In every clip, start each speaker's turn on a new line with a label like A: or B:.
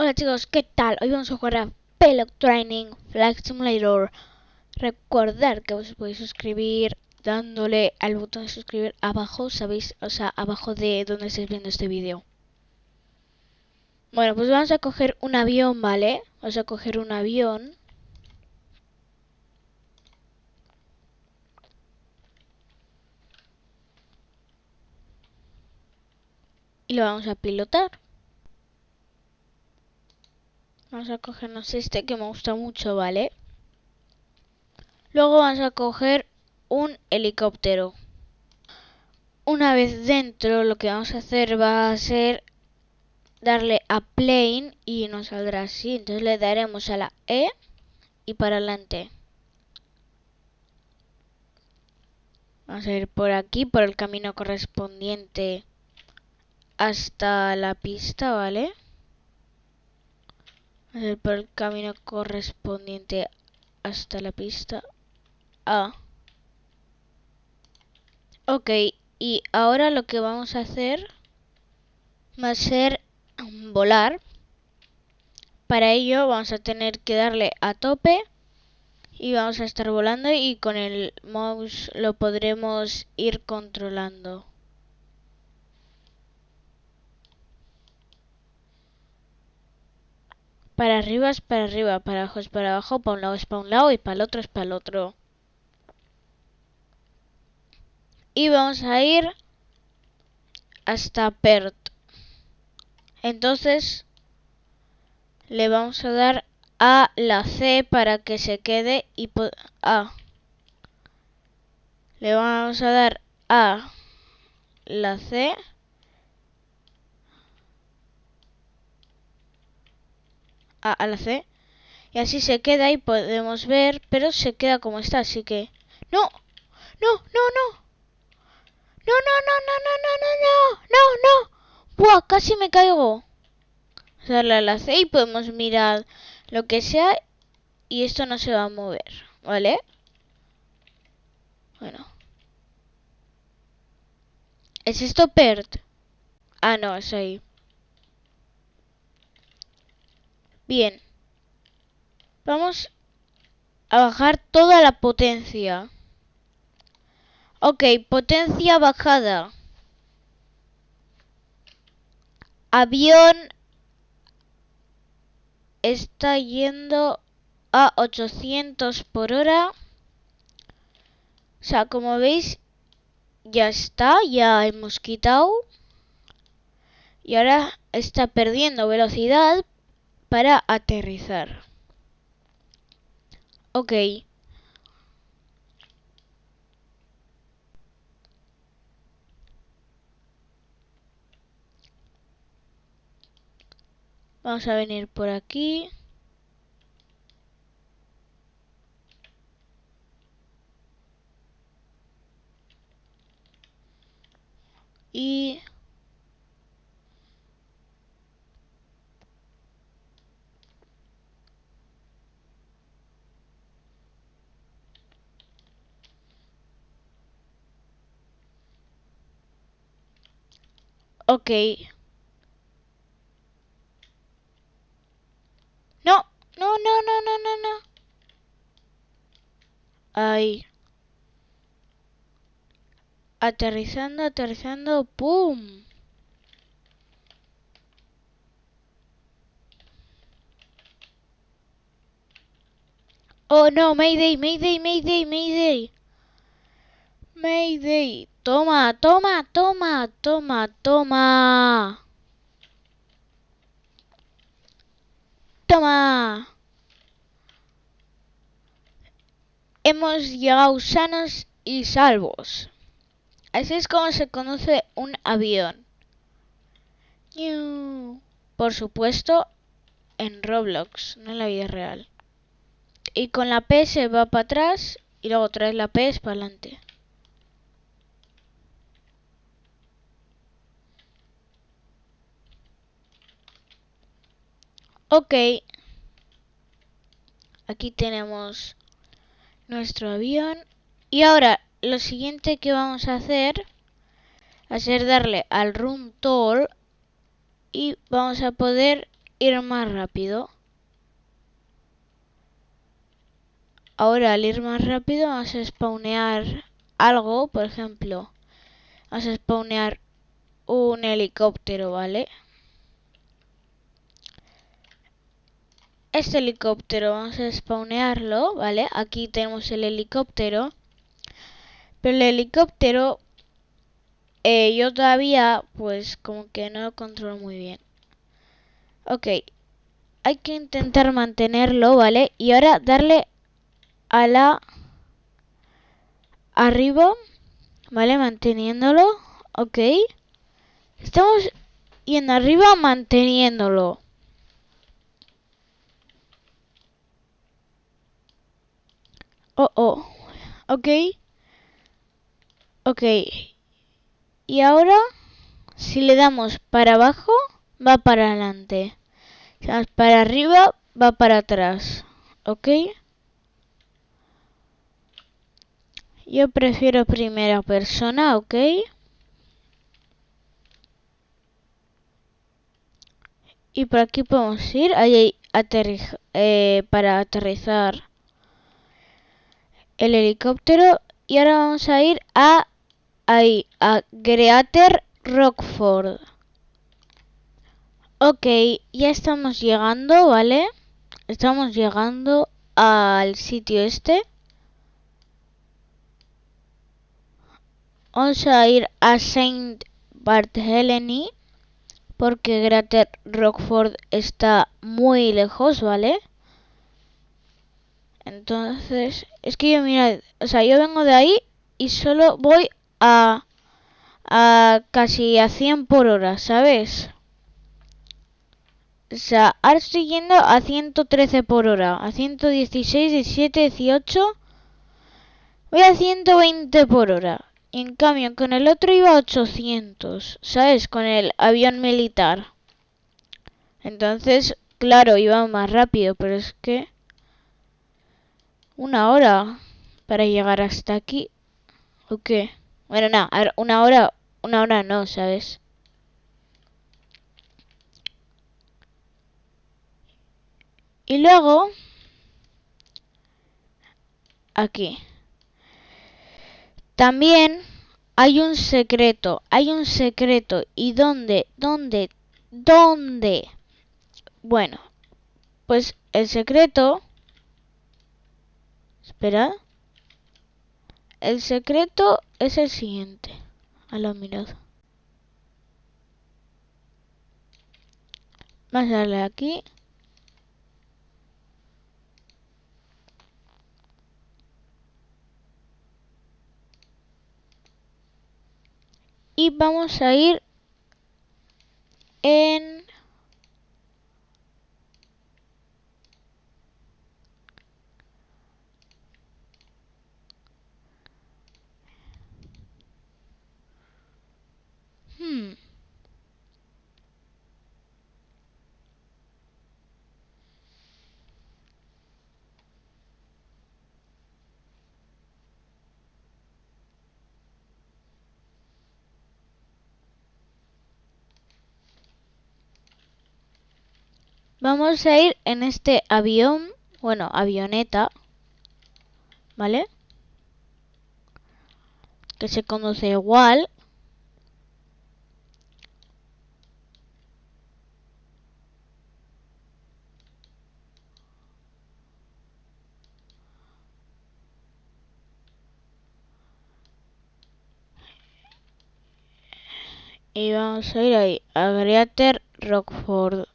A: Hola chicos, ¿qué tal? Hoy vamos a jugar a Pelot Training Flight Simulator. Recordar que os podéis suscribir dándole al botón de suscribir abajo, ¿sabéis? O sea, abajo de donde estáis viendo este vídeo. Bueno, pues vamos a coger un avión, ¿vale? Vamos a coger un avión. Y lo vamos a pilotar. Vamos a cogernos este que me gusta mucho, ¿vale? Luego vamos a coger un helicóptero. Una vez dentro, lo que vamos a hacer va a ser darle a plane y nos saldrá así. Entonces le daremos a la E y para adelante. Vamos a ir por aquí, por el camino correspondiente hasta la pista, ¿vale? Por el camino correspondiente hasta la pista A. Ok, y ahora lo que vamos a hacer va a ser volar. Para ello vamos a tener que darle a tope y vamos a estar volando y con el mouse lo podremos ir controlando. Para arriba es para arriba, para abajo es para abajo, para un lado es para un lado y para el otro es para el otro. Y vamos a ir hasta Perth. Entonces le vamos a dar a la C para que se quede y a. Le vamos a dar a la C a, la C. Y así se queda y podemos ver, pero se queda como está, así que... ¡No! ¡No, no, no! ¡No, no, no, no, no, no, no, no! ¡No, no! ¡Buah! Casi me caigo. Darle a la C y podemos mirar lo que sea y esto no se va a mover, ¿vale? Bueno. ¿Es esto PERT? Ah, no, es ahí. Bien. Vamos a bajar toda la potencia. Ok, potencia bajada. Avión está yendo a 800 por hora. O sea, como veis, ya está, ya hemos quitado. Y ahora está perdiendo velocidad para aterrizar. Ok. Vamos a venir por aquí. Y Ok. No, no, no, no, no, no, no. Ay. Aterrizando, aterrizando, ¡pum! Oh no, Mayday, Mayday, Mayday, Mayday. Mayday. Toma, toma, toma, toma, toma. Toma. Hemos llegado sanos y salvos. Así es como se conoce un avión. Por supuesto, en Roblox, no en la vida real. Y con la P se va para atrás y luego trae la P para adelante. Ok. Aquí tenemos nuestro avión. Y ahora, lo siguiente que vamos a hacer ser darle al Room Tour y vamos a poder ir más rápido. Ahora al ir más rápido vamos a spawnear algo, por ejemplo, vamos a spawnear un helicóptero, ¿vale? Este helicóptero vamos a spawnearlo, ¿vale? Aquí tenemos el helicóptero. Pero el helicóptero eh, yo todavía pues como que no lo controlo muy bien. Ok, hay que intentar mantenerlo, ¿vale? Y ahora darle a la arriba, ¿vale? Manteniéndolo, ok. Estamos yendo arriba manteniéndolo. Oh, oh, ok. Ok. Y ahora, si le damos para abajo, va para adelante. Para arriba, va para atrás. ¿Ok? Yo prefiero primera persona, ¿ok? Y por aquí podemos ir ahí eh, para aterrizar el helicóptero. Y ahora vamos a ir a ahí, a Greater Rockford. Ok, ya estamos llegando, ¿vale? Estamos llegando al sitio este. Vamos a ir a Saint Barthélemy porque Greater Rockford está muy lejos, ¿vale? Entonces, es que yo mira, o sea, yo vengo de ahí y solo voy a, a casi a 100 por hora, ¿sabes? O sea, ahora estoy yendo a 113 por hora, a 116, 17, 18. Voy a 120 por hora. Y en cambio, con el otro iba a 800, ¿sabes? Con el avión militar. Entonces, claro, iba más rápido, pero es que... Una hora para llegar hasta aquí. ¿O qué? Bueno, no, una hora, una hora no, ¿sabes? Y luego, aquí. También hay un secreto, hay un secreto. ¿Y dónde? ¿Dónde? ¿Dónde? Bueno, pues el secreto... Espera. El secreto es el siguiente. A la mirada. Vamos a darle aquí. Y vamos a ir en Vamos a ir en este avión, bueno, avioneta, ¿vale? Que se conduce igual. Y vamos a ir ahí, a Greater Rockford.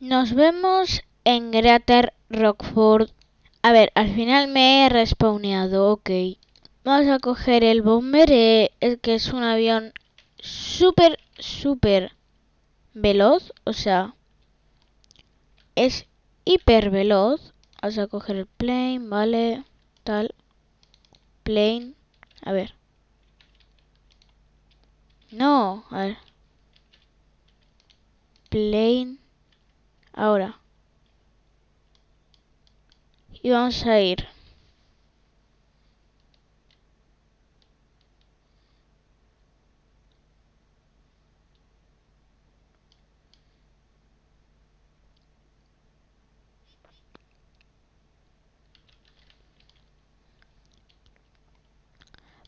A: Nos vemos en Greater Rockford. A ver, al final me he respawneado, ok. Vamos a coger el Bomber, el que es un avión súper, súper veloz. O sea, es hiper veloz. Vamos a coger el plane, vale, tal. Plane, a ver. No, a ver. plane. Ahora. Y vamos a ir.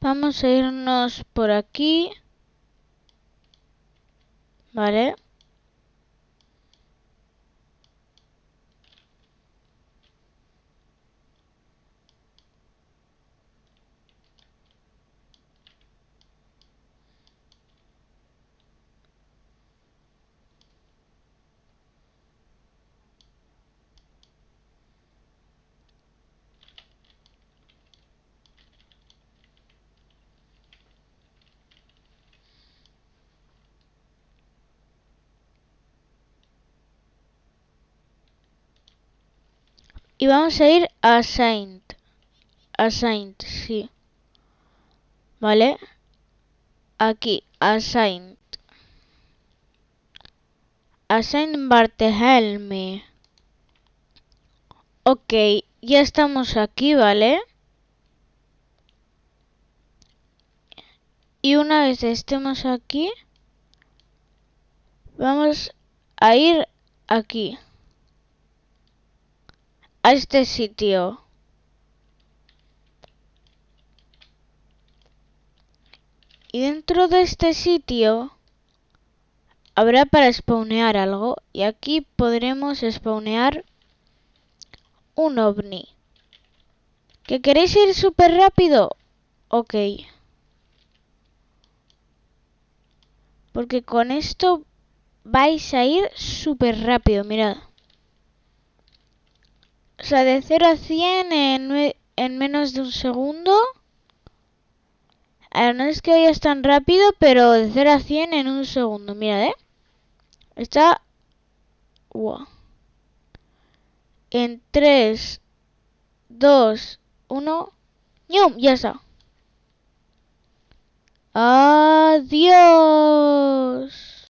A: Vamos a irnos por aquí. Vale. Vamos a ir a Saint. A Saint, sí. ¿Vale? Aquí, a Saint. A Saint Barthelme. Ok, ya estamos aquí, ¿vale? Y una vez estemos aquí, vamos a ir aquí a este sitio. Y dentro de este sitio habrá para spawnear algo. Y aquí podremos spawnear un ovni. ¿Que queréis ir súper rápido? Ok. Porque con esto vais a ir súper rápido, mirad. O sea, de 0 a 100 en, en menos de un segundo. A ver, no es que vayas tan rápido, pero de 0 a 100 en un segundo. Mira, ¿eh? Está... Wow. En 3, 2, 1... ¡Yum! Ya está. Adiós.